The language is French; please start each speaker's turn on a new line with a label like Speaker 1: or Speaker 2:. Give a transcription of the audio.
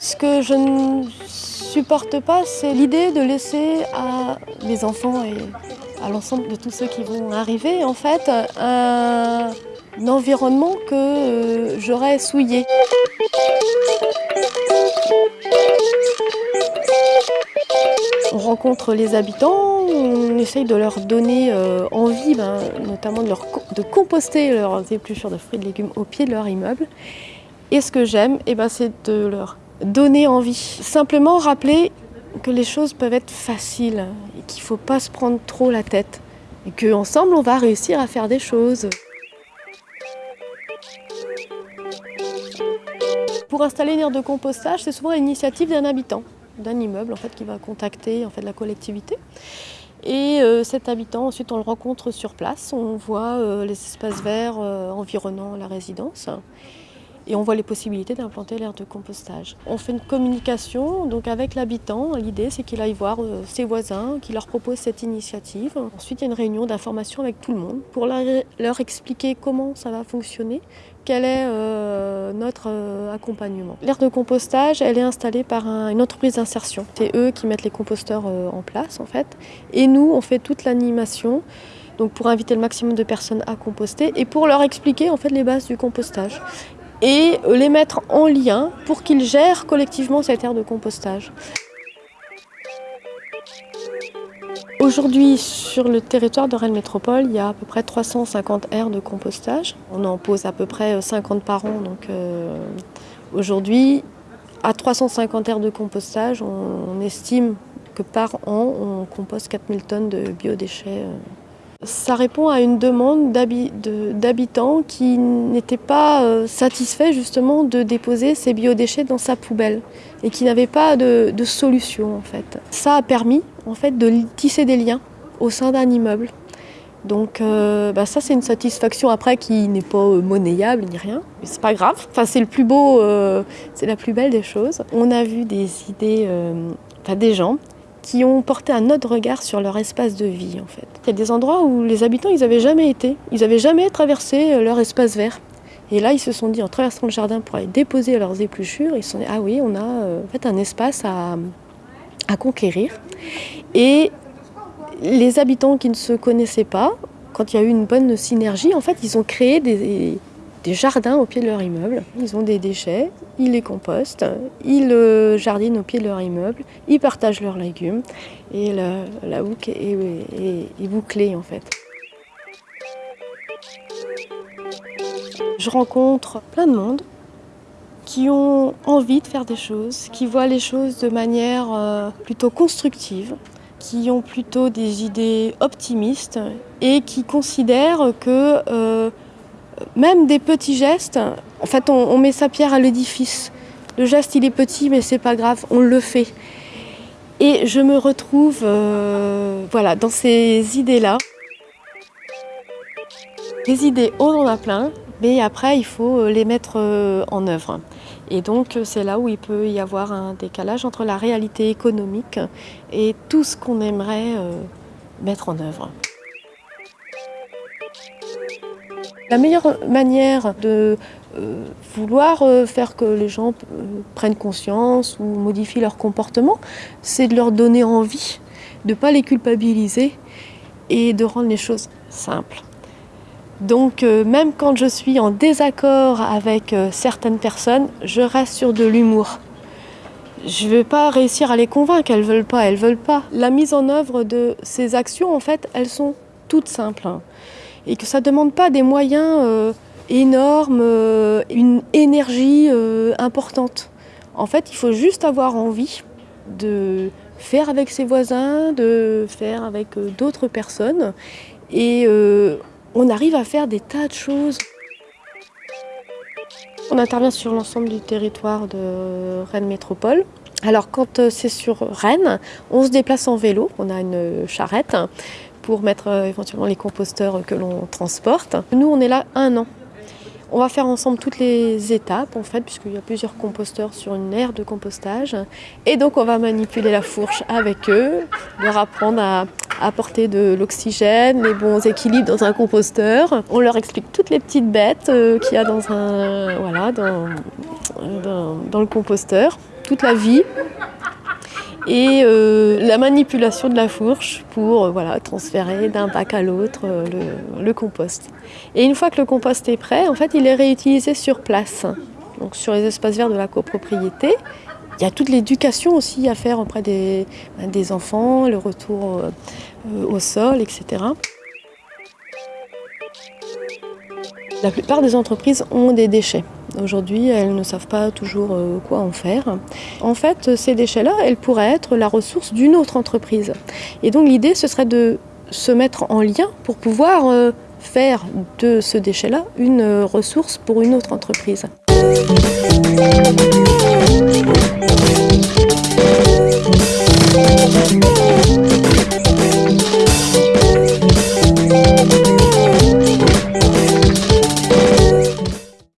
Speaker 1: Ce que je ne supporte pas, c'est l'idée de laisser à mes enfants et à l'ensemble de tous ceux qui vont arriver, en fait, un, environnement que euh, j'aurais souillé. On rencontre les habitants, on essaye de leur donner euh, envie, ben, notamment de, leur, de composter leurs épluchures de fruits et de légumes au pied de leur immeuble. Et ce que j'aime, eh ben, c'est de leur donner envie. Simplement rappeler que les choses peuvent être faciles et qu'il ne faut pas se prendre trop la tête. Et qu'ensemble, on va réussir à faire des choses. Pour installer une aire de compostage, c'est souvent l'initiative d'un habitant, d'un immeuble en fait, qui va contacter en la collectivité. Et euh, cet habitant, ensuite, on le rencontre sur place. On voit euh, les espaces verts euh, environnant la résidence et on voit les possibilités d'implanter l'aire de compostage. On fait une communication donc avec l'habitant. L'idée c'est qu'il aille voir ses voisins, qu'il leur propose cette initiative. Ensuite il y a une réunion d'information avec tout le monde pour leur expliquer comment ça va fonctionner, quel est euh, notre euh, accompagnement. L'aire de compostage, elle est installée par une entreprise d'insertion. C'est eux qui mettent les composteurs en place en fait. Et nous, on fait toute l'animation donc pour inviter le maximum de personnes à composter et pour leur expliquer en fait les bases du compostage et les mettre en lien pour qu'ils gèrent collectivement cette aire de compostage. Aujourd'hui, sur le territoire de Rennes Métropole, il y a à peu près 350 aires de compostage. On en pose à peu près 50 par an. Donc euh, aujourd'hui, à 350 aires de compostage, on, estime que par an, on compose 4000 tonnes de biodéchets. Euh, ça répond à une demande d'habitants qui n'étaient pas euh, satisfaits justement de déposer ces biodéchets dans sa poubelle et qui n'avaient pas de, solution en fait. Ça a permis en fait de tisser des liens au sein d'un immeuble. Donc euh, bah, ça c'est une satisfaction après qui n'est pas euh, monnayable ni rien, mais c'est pas grave. Enfin c'est le plus beau, c'est la plus belle des choses. On a vu des idées, enfin des gens qui ont porté un autre regard sur leur espace de vie en fait. Il y a des endroits où les habitants ils n'avaient jamais été, ils n'avaient jamais traversé euh, leur espace vert. Et là ils se sont dit en traversant le jardin pour aller déposer leurs épluchures, ils se sont dit ah oui on a euh, en fait un espace à, à conquérir. Et les habitants qui ne se connaissaient pas, quand il y a eu une bonne synergie, en fait ils ont créé des, des jardins au pied de leur immeuble. Ils ont des déchets, ils les compostent, ils jardinent au pied de leur immeuble, ils partagent leurs légumes et la, la est, bouclée en fait. Je rencontre plein de monde qui ont envie de faire des choses, qui voient les choses de manière euh, plutôt constructive, qui ont plutôt des idées optimistes et qui considèrent que euh, même des petits gestes, en fait, on, met sa pierre à l'édifice. Le geste, il est petit, mais c'est pas grave, on le fait. Et je me retrouve euh, voilà, dans ces idées-là. Les idées, on en a plein, mais après, il faut euh, les mettre euh, en œuvre. Et donc, c'est là où il peut y avoir un décalage entre la réalité économique et tout ce qu'on aimerait mettre en œuvre. La meilleure manière de euh, vouloir euh, faire que les gens euh, prennent conscience ou modifient leur comportement, c'est de leur donner envie, de ne pas les culpabiliser et de rendre les choses simples. Donc même quand je suis en désaccord avec certaines personnes, je reste sur de l'humour. Je ne vais pas réussir à les convaincre, elles ne veulent pas, elles veulent pas. La mise en œuvre de ces actions, en fait, elles sont toutes simples et que ça ne demande pas des moyens euh, énormes, euh, une énergie euh, importante. En fait, il faut juste avoir envie de faire avec ses voisins, de faire avec d'autres personnes et on arrive à faire des tas de choses. On intervient sur l'ensemble du territoire de Rennes Métropole. Alors quand c'est sur Rennes, on se déplace en vélo, on a une charrette pour mettre euh, éventuellement les composteurs que l'on transporte. Nous, on est là un an. On va faire ensemble toutes les étapes en fait, puisqu'il y a plusieurs composteurs sur une aire de compostage. Et donc on va manipuler la fourche avec eux, leur apprendre à, apporter de l'oxygène, les bons équilibres dans un composteur. On leur explique toutes les petites bêtes euh, qu'il y a dans, un, voilà, dans, dans, dans le composteur, toute la vie et euh, la manipulation de la fourche pour euh, voilà, transférer d'un bac à l'autre euh, le, compost. Et une fois que le compost est prêt, en fait, il est réutilisé sur place, donc sur les espaces verts de la copropriété. Il y a toute l'éducation aussi à faire auprès des, des enfants, le retour au sol, etc. La plupart des entreprises ont des déchets. Aujourd'hui, elles ne savent pas toujours euh, quoi en faire. En fait, ces déchets-là, elles pourraient être la ressource d'une autre entreprise. Et donc l'idée, ce serait de se mettre en lien pour pouvoir euh, faire de ce déchet-là une euh, ressource pour une autre entreprise.